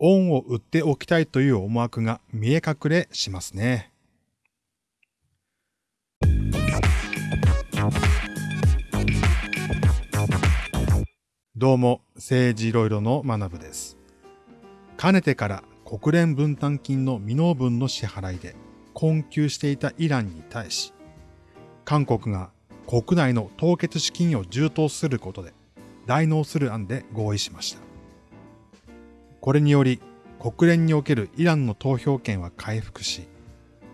恩を売っておきたいという思惑が見え隠れしますね。どうも、政治いろいろの学部です。かねてから国連分担金の未納分の支払いで困窮していたイランに対し、韓国が国内の凍結資金を充当することで代納する案で合意しました。これにより国連におけるイランの投票権は回復し、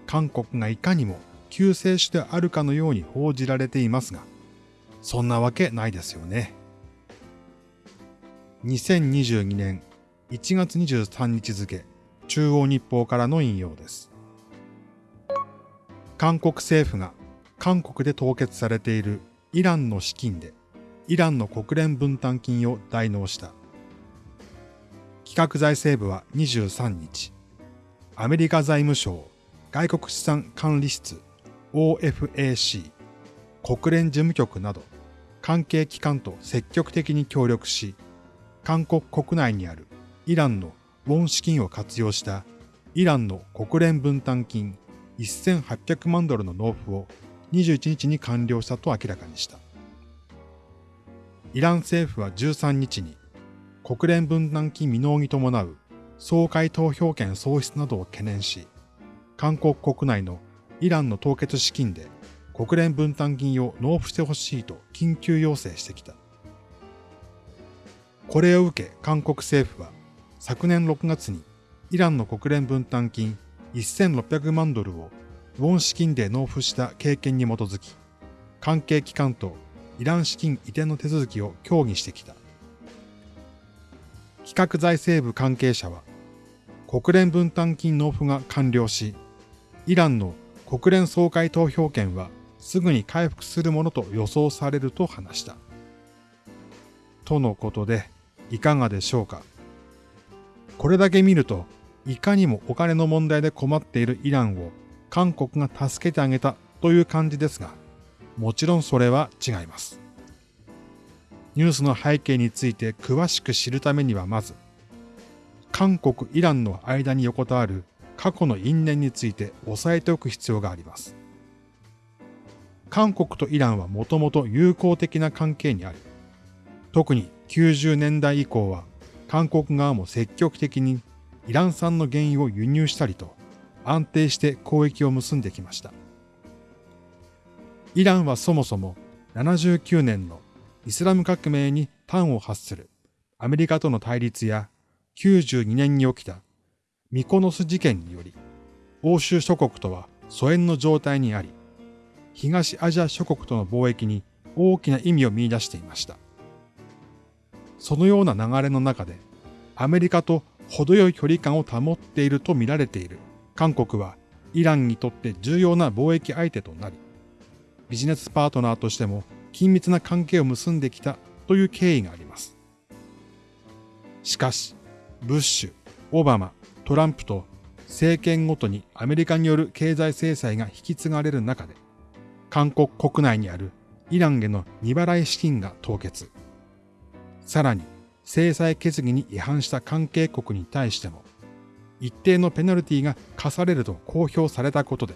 韓国がいかにも救世主であるかのように報じられていますが、そんなわけないですよね。2022年1月23日付、中央日報からの引用です。韓国政府が韓国で凍結されているイランの資金でイランの国連分担金を代納した。企画財政部は23日、アメリカ財務省外国資産管理室 OFAC 国連事務局など関係機関と積極的に協力し、韓国国内にあるイランのウォン資金を活用したイランの国連分担金1800万ドルの納付を21日に完了したと明らかにした。イラン政府は13日に国連分担金未納に伴う総会投票権喪失などを懸念し、韓国国内のイランの凍結資金で国連分担金を納付してほしいと緊急要請してきた。これを受け韓国政府は昨年6月にイランの国連分担金1600万ドルをウォン資金で納付した経験に基づき、関係機関とイラン資金移転の手続きを協議してきた。企画財政部関係者は、国連分担金納付が完了し、イランの国連総会投票権はすぐに回復するものと予想されると話した。とのことで、いかがでしょうか。これだけ見ると、いかにもお金の問題で困っているイランを韓国が助けてあげたという感じですが、もちろんそれは違います。ニュースの背景について詳しく知るためにはまず、韓国・イランの間に横たわる過去の因縁について押さえておく必要があります。韓国とイランはもともと友好的な関係にあり、特に90年代以降は韓国側も積極的にイラン産の原油を輸入したりと安定して交易を結んできました。イランはそもそも79年のイスラム革命に端を発するアメリカとの対立や92年に起きたミコノス事件により欧州諸国とは疎遠の状態にあり東アジア諸国との貿易に大きな意味を見出していました。そのような流れの中でアメリカと程よい距離感を保っていると見られている韓国はイランにとって重要な貿易相手となり、ビジネスパートナーとしても緊密な関係を結んできたという経緯があります。しかし、ブッシュ、オバマ、トランプと政権ごとにアメリカによる経済制裁が引き継がれる中で、韓国国内にあるイランへの未払い資金が凍結。さらに、制裁決議に違反した関係国に対しても、一定のペナルティが課されると公表されたことで、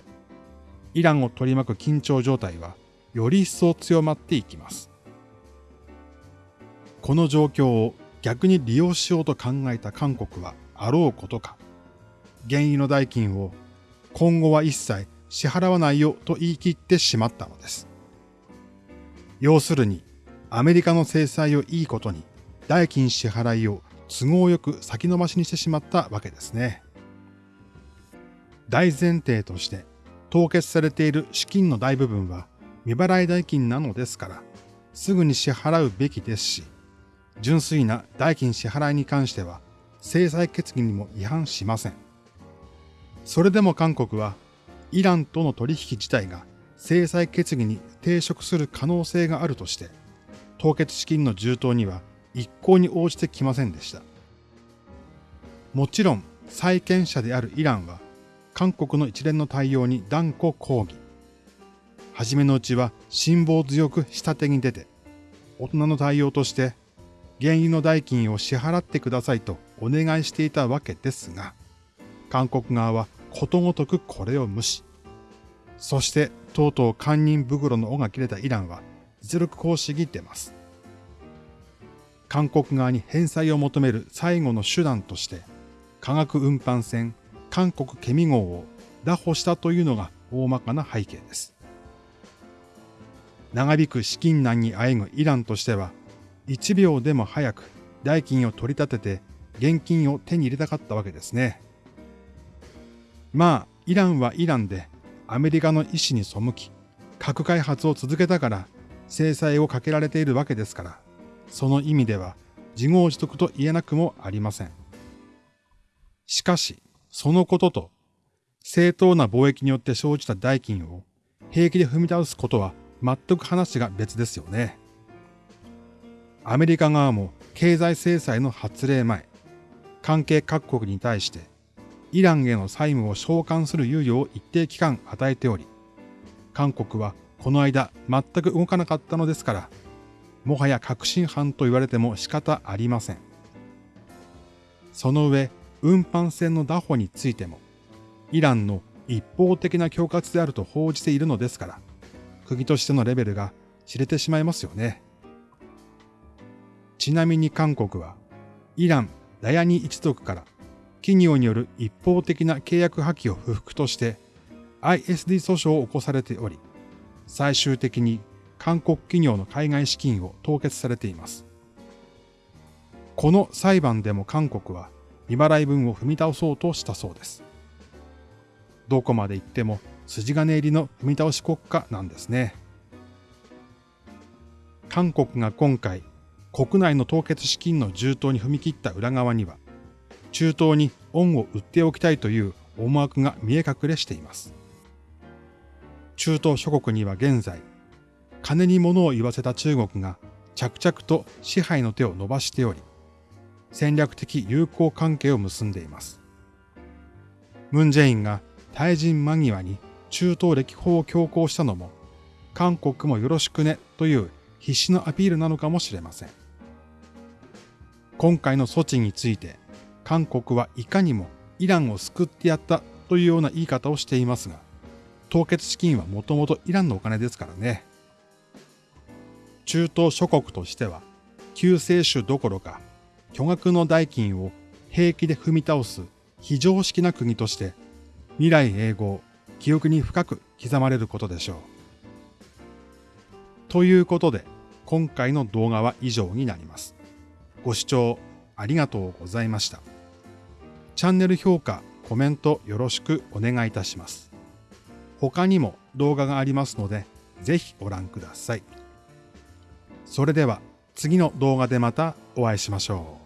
イランを取り巻く緊張状態はより一層強まっていきます。この状況を逆に利用しようと考えた韓国はあろうことか、原油の代金を今後は一切支払わないよと言い切ってしまったのです。要するに、アメリカの制裁をいいことに代金支払いを都合よく先延ばしにしてしまったわけですね。大前提として凍結されている資金の大部分は未払い代金なのですから、すぐに支払うべきですし、純粋な代金支払いに関しては制裁決議にも違反しません。それでも韓国はイランとの取引自体が制裁決議に抵触する可能性があるとして、凍結資金の充当には一向に応じてきませんでした。もちろん債権者であるイランは韓国の一連の対応に断固抗議。はじめのうちは辛抱強く下手に出て、大人の対応として原油の代金を支払ってくださいとお願いしていたわけですが、韓国側はことごとくこれを無視。そしてとうとう堪忍袋の尾が切れたイランは実力行使に出ます。韓国側に返済を求める最後の手段として、化学運搬船韓国ケミ号を拿捕したというのが大まかな背景です。長引く資金難にあえぐイランとしては、1秒でも早く代金を取り立てて現金を手に入れたかったわけですね。まあ、イランはイランでアメリカの意思に背き、核開発を続けたから制裁をかけられているわけですから、その意味では自業自得と言えなくもありません。しかし、そのことと正当な貿易によって生じた代金を平気で踏み倒すことは全く話が別ですよね。アメリカ側も経済制裁の発令前、関係各国に対してイランへの債務を償還する猶予を一定期間与えており、韓国はこの間全く動かなかったのですから、もはや確信犯と言われても仕方ありません。その上、運搬船の拿捕についても、イランの一方的な恐喝であると報じているのですから、国としてのレベルが知れてしまいますよね。ちなみに韓国は、イラン・ダヤニ一族から企業による一方的な契約破棄を不服として ISD 訴訟を起こされており、最終的に韓国企業の海外資金を凍結されています。この裁判でも韓国は未払い分を踏み倒そうとしたそうです。どこまで行っても筋金入りの踏み倒し国家なんですね。韓国が今回国内の凍結資金の充当に踏み切った裏側には中東に恩を売っておきたいという思惑が見え隠れしています。中東諸国には現在、金に物を言わせた中国が着々と支配の手を伸ばしており、戦略的友好関係を結んでいます。ムン・ジェインが退陣間際に中東歴訪を強行したのも、韓国もよろしくねという必死のアピールなのかもしれません。今回の措置について、韓国はいかにもイランを救ってやったというような言い方をしていますが、凍結資金はもともとイランのお金ですからね。中東諸国としては、救世主どころか、巨額の代金を平気で踏み倒す非常識な国として、未来永劫、記憶に深く刻まれることでしょう。ということで、今回の動画は以上になります。ご視聴ありがとうございました。チャンネル評価、コメントよろしくお願いいたします。他にも動画がありますので、ぜひご覧ください。それでは次の動画でまたお会いしましょう。